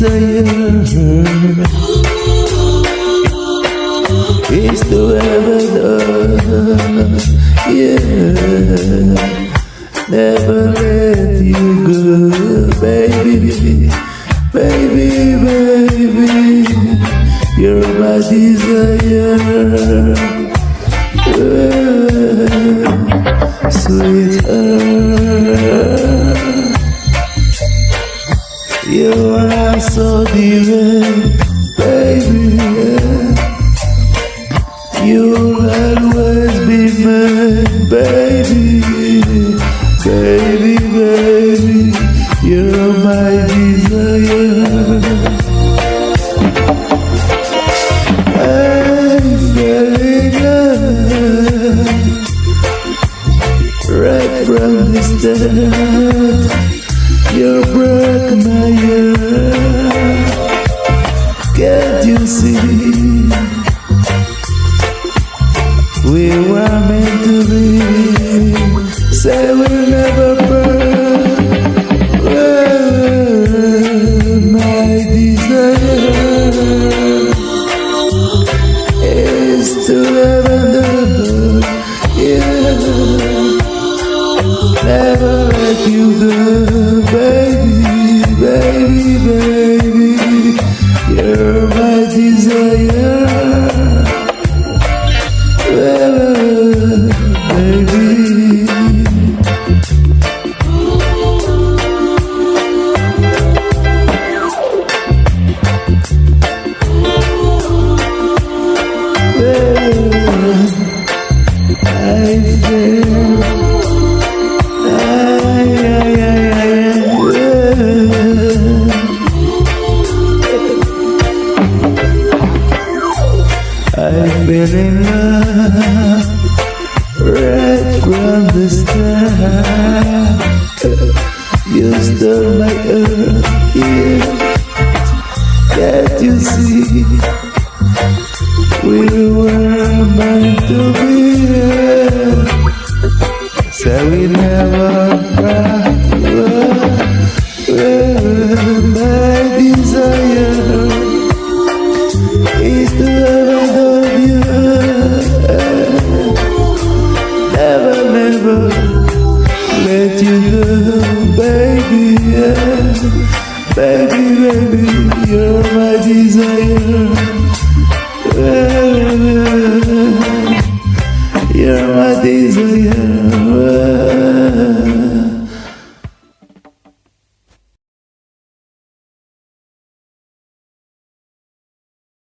desire is to ever yeah. Never let you go, baby, baby, baby. You're my desire, uh, sweetheart. You are so divine, baby. You'll always be mine, baby. Baby, baby, you're my desire. I fell in love right from the start. You Can't you see? We were meant to be. Say we'll never burn. My desire is to. Never let you go, baby, baby. You're my desire, been in love right from the start. You stole my earth, yeah. Can't you see? We were meant to be. So we never Never, let you go, baby. Yeah. Baby, baby, you're my desire. You're my desire.